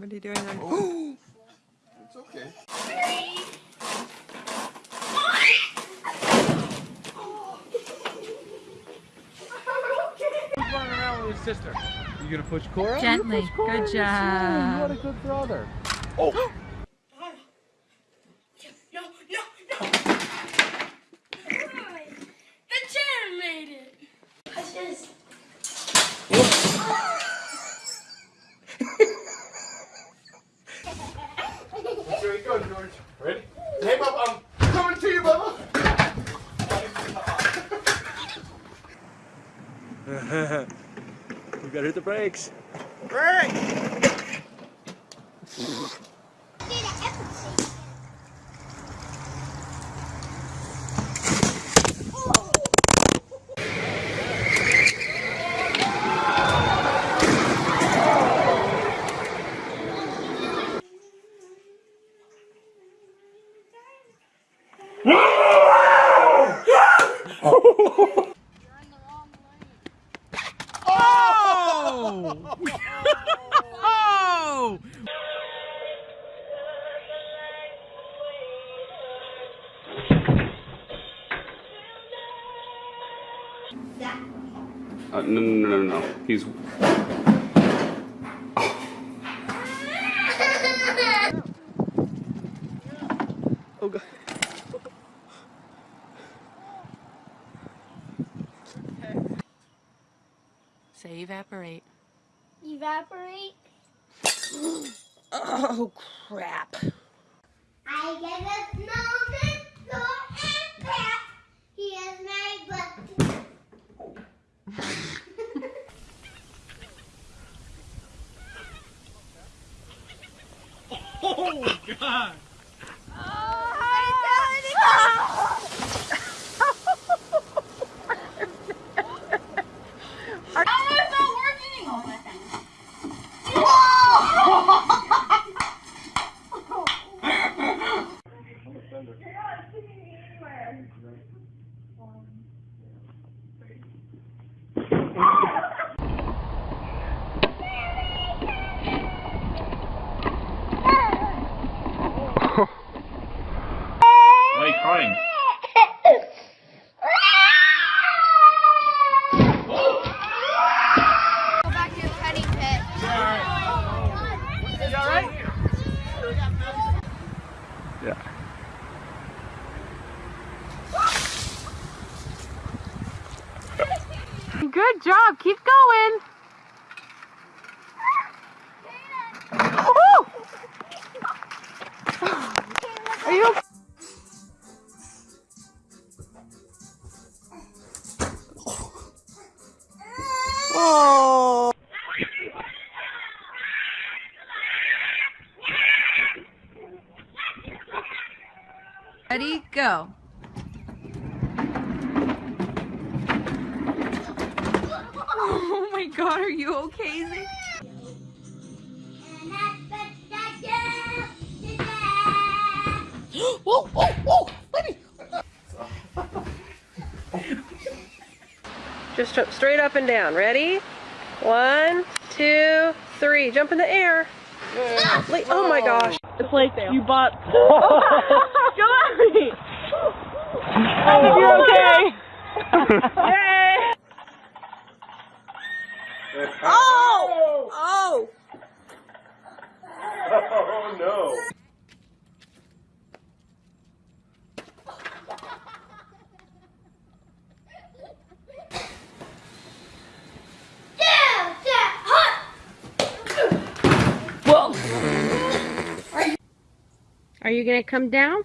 What are you doing there? Oh. It's okay. Running around with his sister? You gonna push Cora? Gently. Push Cora. Good Yes, you will. What a job. good brother. Oh. no, no, no. The chair made it. I just. Here you go, George. Ready? Hey, Bubba, I'm coming to you, Bubba. We gotta hit Uh, no, no, no, no, no. He's. Oh god. Say evaporate. Evaporate. Oh crap. I get a snowman, so and pat. He is my butt. Oh, God! Why are you crying? Go back to the petting pit. You alright? Yeah. Job. Keep going. Are you okay? Oh. Ready, go. Oh my god, are you okay? Zay? Whoa, whoa, whoa, baby. Just jump straight up and down. Ready? One, two, three. Jump in the air. Le- Oh my gosh. It's like you bought. Go at me. You're okay. Yay. Oh! Oh! Oh no. Are you gonna come down?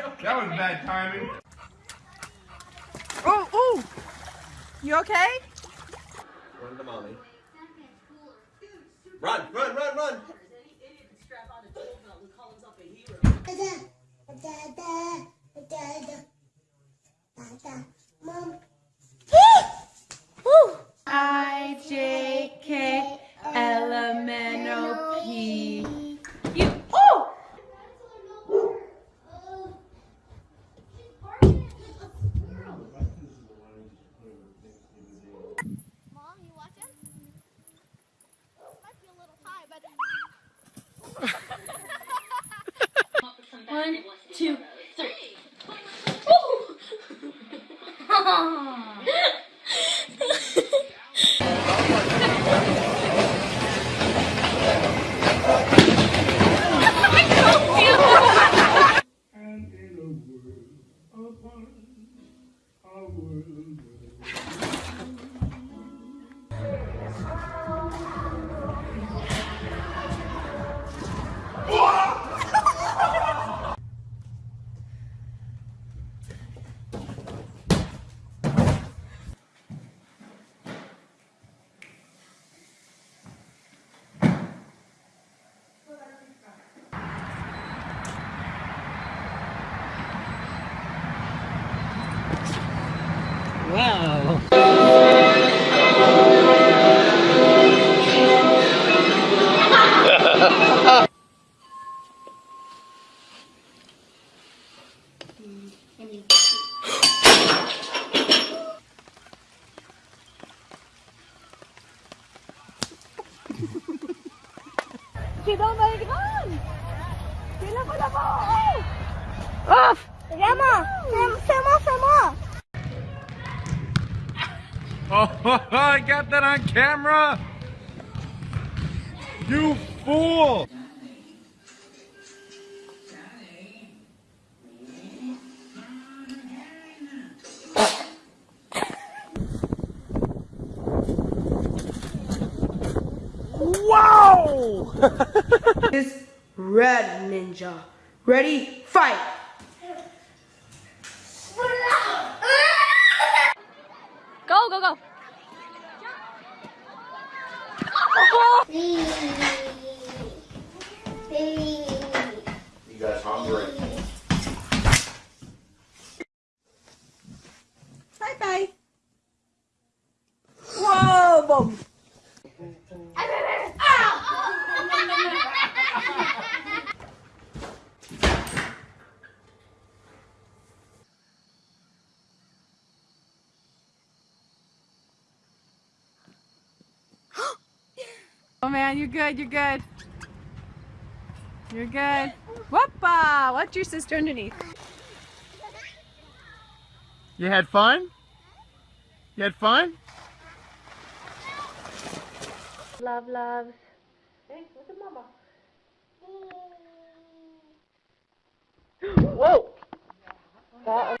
okay. That was bad timing. Oh, oh, You okay? Run to mommy. Run, run, run, run. Uau! Tidak balik kan? Tidak kau dapat. Off. Rama, sama sama sama. Oh, I got that on camera. You fool. Wow! this red ninja. Ready, fight! Go go go. You guys hungry? Bye bye. Whoa! Man, you're good. You're good. You're good. Whoopa! Watch your sister underneath. You had fun? You had fun? Love, loves. Hey, look at mama. Whoa! That